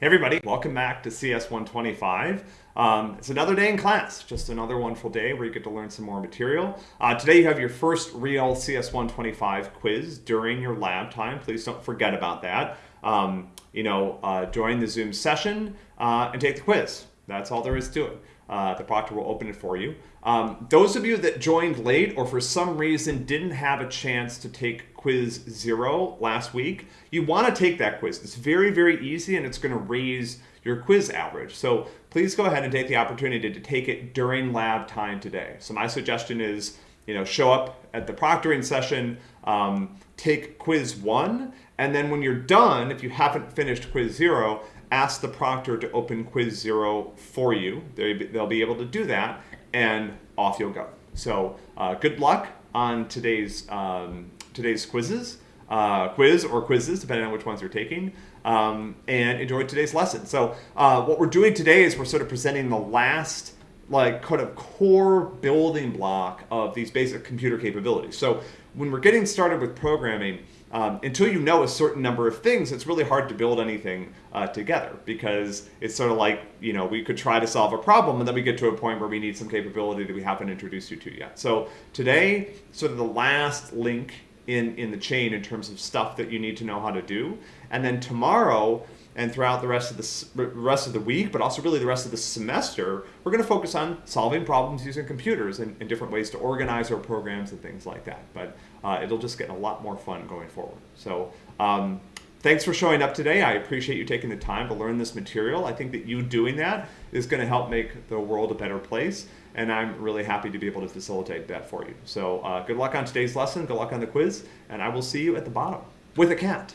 Hey everybody, welcome back to CS 125. Um, it's another day in class, just another wonderful day where you get to learn some more material. Uh, today you have your first real CS 125 quiz during your lab time. Please don't forget about that. Um, you know, uh, join the Zoom session uh, and take the quiz. That's all there is to it. Uh, the proctor will open it for you. Um, those of you that joined late or for some reason didn't have a chance to take quiz zero last week, you want to take that quiz. It's very, very easy and it's going to raise your quiz average. So please go ahead and take the opportunity to take it during lab time today. So my suggestion is, you know, show up at the proctoring session, um, take quiz one, and then when you're done, if you haven't finished quiz zero, ask the proctor to open quiz zero for you. They'll be able to do that and off you'll go. So uh, good luck on today's, um, today's quizzes, uh, quiz or quizzes, depending on which ones you're taking, um, and enjoy today's lesson. So uh, what we're doing today is we're sort of presenting the last like kind of core building block of these basic computer capabilities. So when we're getting started with programming, um, until you know a certain number of things, it's really hard to build anything uh, together because it's sort of like, you know, we could try to solve a problem and then we get to a point where we need some capability that we haven't introduced you to yet. So today, sort of the last link in, in the chain in terms of stuff that you need to know how to do. And then tomorrow, and throughout the rest of the rest of the week, but also really the rest of the semester, we're going to focus on solving problems using computers and, and different ways to organize our programs and things like that. But uh, it'll just get a lot more fun going forward. So um, thanks for showing up today. I appreciate you taking the time to learn this material. I think that you doing that is going to help make the world a better place. And I'm really happy to be able to facilitate that for you. So uh, good luck on today's lesson. Good luck on the quiz. And I will see you at the bottom with a cat.